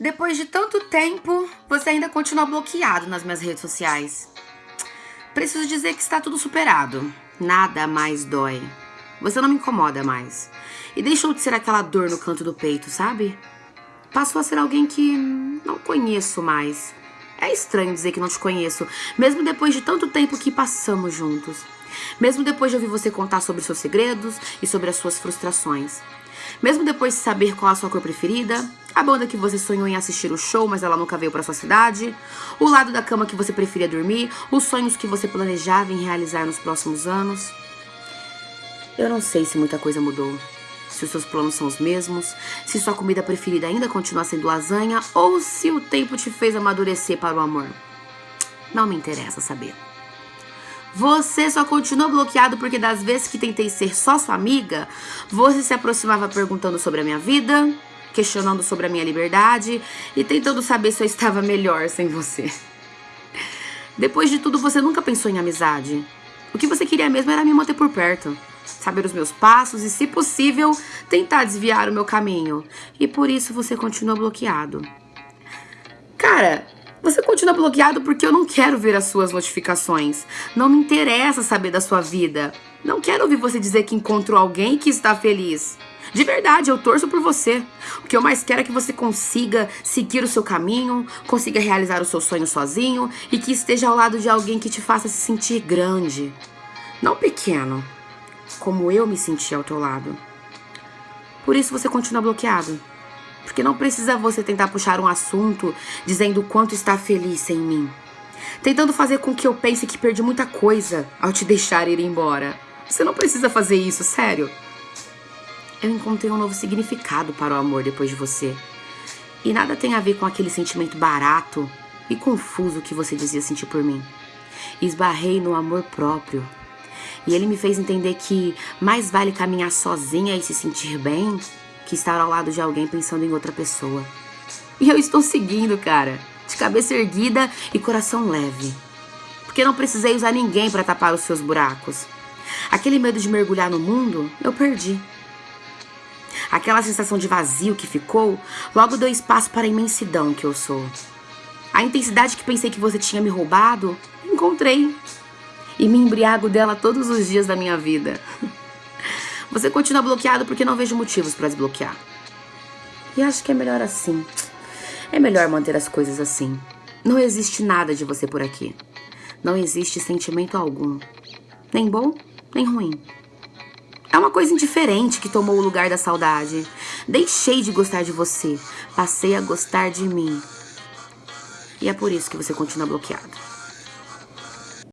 Depois de tanto tempo, você ainda continua bloqueado nas minhas redes sociais. Preciso dizer que está tudo superado. Nada mais dói. Você não me incomoda mais. E deixou de ser aquela dor no canto do peito, sabe? Passou a ser alguém que não conheço mais. É estranho dizer que não te conheço, mesmo depois de tanto tempo que passamos juntos. Mesmo depois de ouvir você contar sobre seus segredos e sobre as suas frustrações. Mesmo depois de saber qual a sua cor preferida, a banda que você sonhou em assistir o show, mas ela nunca veio para sua cidade, o lado da cama que você preferia dormir, os sonhos que você planejava em realizar nos próximos anos. Eu não sei se muita coisa mudou. Se os seus planos são os mesmos, se sua comida preferida ainda continua sendo lasanha ou se o tempo te fez amadurecer para o amor. Não me interessa saber. Você só continua bloqueado porque das vezes que tentei ser só sua amiga, você se aproximava perguntando sobre a minha vida, questionando sobre a minha liberdade e tentando saber se eu estava melhor sem você. Depois de tudo, você nunca pensou em amizade. O que você queria mesmo era me manter por perto, saber os meus passos e, se possível, tentar desviar o meu caminho. E por isso você continua bloqueado. Cara, você continua bloqueado porque eu não quero ver as suas notificações. Não me interessa saber da sua vida. Não quero ouvir você dizer que encontrou alguém que está feliz. De verdade, eu torço por você. O que eu mais quero é que você consiga seguir o seu caminho, consiga realizar o seu sonho sozinho e que esteja ao lado de alguém que te faça se sentir grande. Não pequeno, como eu me senti ao teu lado. Por isso você continua bloqueado. Porque não precisa você tentar puxar um assunto dizendo o quanto está feliz sem mim. Tentando fazer com que eu pense que perdi muita coisa ao te deixar ir embora. Você não precisa fazer isso, sério. Eu encontrei um novo significado para o amor depois de você. E nada tem a ver com aquele sentimento barato e confuso que você dizia sentir por mim. Esbarrei no amor próprio. E ele me fez entender que mais vale caminhar sozinha e se sentir bem que estar ao lado de alguém pensando em outra pessoa. E eu estou seguindo, cara, de cabeça erguida e coração leve. Porque não precisei usar ninguém para tapar os seus buracos. Aquele medo de mergulhar no mundo, eu perdi. Aquela sensação de vazio que ficou, logo deu espaço para a imensidão que eu sou. A intensidade que pensei que você tinha me roubado, encontrei. E me embriago dela todos os dias da minha vida. Você continua bloqueado porque não vejo motivos para desbloquear. E acho que é melhor assim. É melhor manter as coisas assim. Não existe nada de você por aqui. Não existe sentimento algum. Nem bom, nem ruim. É uma coisa indiferente que tomou o lugar da saudade. Deixei de gostar de você. Passei a gostar de mim. E é por isso que você continua bloqueado.